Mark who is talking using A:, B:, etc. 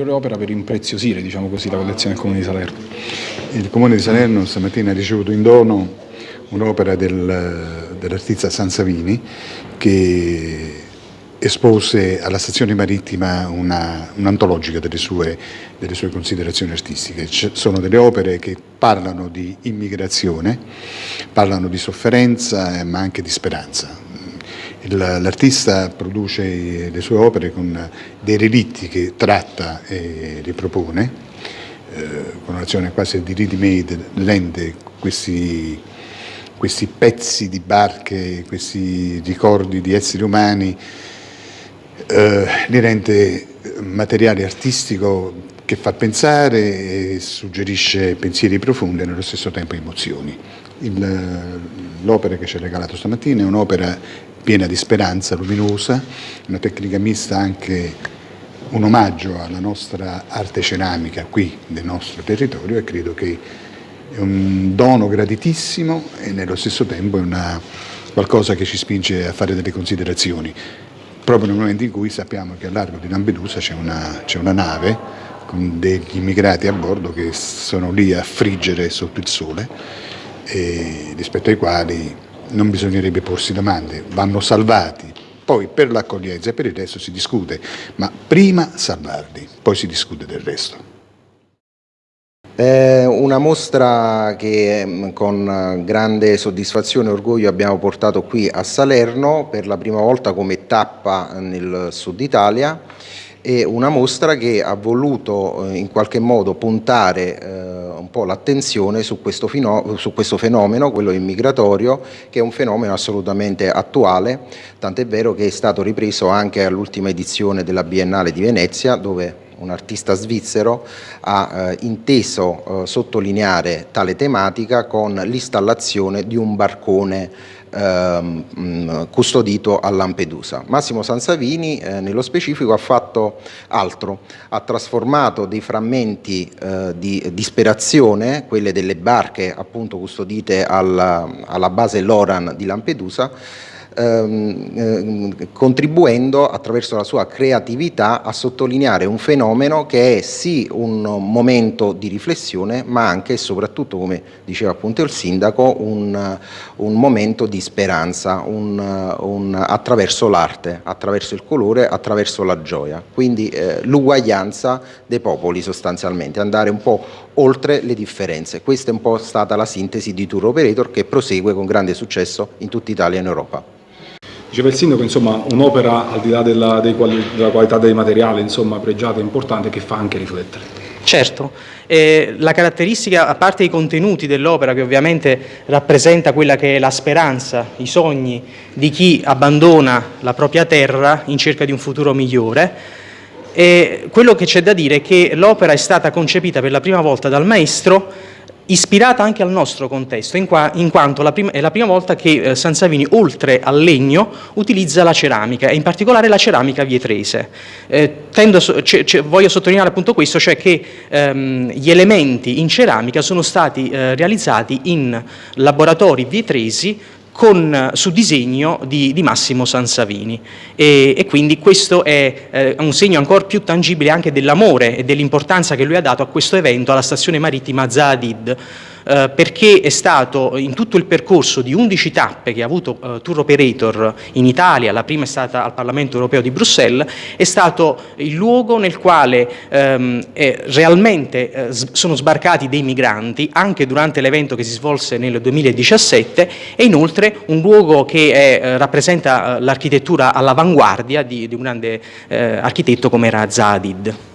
A: un'ulteriore opera per impreziosire diciamo così, la collezione del Comune di Salerno.
B: Il Comune di Salerno stamattina ha ricevuto in dono un'opera del, dell'artista Sansavini che espose alla stazione marittima un'antologica un delle, sue, delle sue considerazioni artistiche. C sono delle opere che parlano di immigrazione, parlano di sofferenza ma anche di speranza. L'artista produce le sue opere con dei relitti che tratta e ripropone, eh, con un'azione quasi di ready-made, rende questi, questi pezzi di barche, questi ricordi di esseri umani eh, li rende materiale artistico che fa pensare e suggerisce pensieri profondi e nello stesso tempo emozioni. L'opera che ci ha regalato stamattina è un'opera piena di speranza, luminosa, una tecnica mista anche un omaggio alla nostra arte ceramica qui nel nostro territorio e credo che è un dono graditissimo e nello stesso tempo è una, qualcosa che ci spinge a fare delle considerazioni. Proprio nel momento in cui sappiamo che a largo di Lampedusa c'è una, una, nave con degli immigrati a bordo che sono lì a friggere sotto il sole rispetto ai quali non bisognerebbe porsi domande, vanno salvati, poi per l'accoglienza e per il resto si discute, ma prima salvarli, poi si discute del resto.
C: È una mostra che mm, con grande soddisfazione e orgoglio abbiamo portato qui a Salerno per la prima volta come tappa nel sud Italia e una mostra che ha voluto eh, in qualche modo puntare eh, un po' l'attenzione su, su, questo fenomeno, quello immigratorio, che è un fenomeno assolutamente attuale, tant'è vero che è stato ripreso anche all'ultima edizione della Biennale di Venezia, dove un artista svizzero, ha eh, inteso eh, sottolineare tale tematica con l'installazione di un barcone ehm, custodito a Lampedusa. Massimo Sansavini eh, nello specifico ha fatto altro, ha trasformato dei frammenti eh, di disperazione, quelle delle barche appunto custodite alla, alla base Loran di Lampedusa, ehm, eh, contribuendo attraverso la sua creatività a sottolineare un fenomeno che è sì un momento di riflessione ma anche e soprattutto come diceva appunto il sindaco un, un momento di speranza un, un, attraverso l'arte, attraverso il colore, attraverso la gioia. Quindi eh, l'uguaglianza dei popoli sostanzialmente andare un po' oltre le differenze. Questa è un po' stata la sintesi di Tour Operator che prosegue con grande successo in tutta Italia e in Europa
A: Diceva il sindaco, insomma, un'opera al di là della, quali, della qualità dei materiali, insomma, pregiata e importante, che fa anche riflettere.
D: Certo, eh, la caratteristica, a parte i contenuti dell'opera, che ovviamente rappresenta quella che è la speranza, i sogni di chi abbandona la propria terra in cerca di un futuro migliore, e quello che c'è da dire è che l'opera è stata concepita per la prima volta dal maestro ispirata anche al nostro contesto, in, qua, in quanto la prima, è la prima volta che eh, Sansavini, oltre al legno, utilizza la ceramica, e in particolare la ceramica vietrese. Eh, tendo, voglio sottolineare appunto questo, cioè che ehm, gli elementi in ceramica sono stati eh, realizzati in laboratori vietresi con, su disegno di, di, Massimo Sansavini. E, e quindi questo è eh, un segno ancora più tangibile anche dell'amore e dell'importanza che lui ha dato a questo evento alla stazione marittima Zadid eh, perché è stato in tutto il percorso di 11 tappe che ha avuto eh, tour operator in Italia, la prima è stata al Parlamento europeo di Bruxelles, è stato il luogo nel quale ehm, eh, realmente eh, sono sbarcati dei migranti anche durante l'evento che si svolse nel 2017 e inoltre un luogo che è, eh, rappresenta l'architettura all'avanguardia di, di, un grande architetto come era Zadid.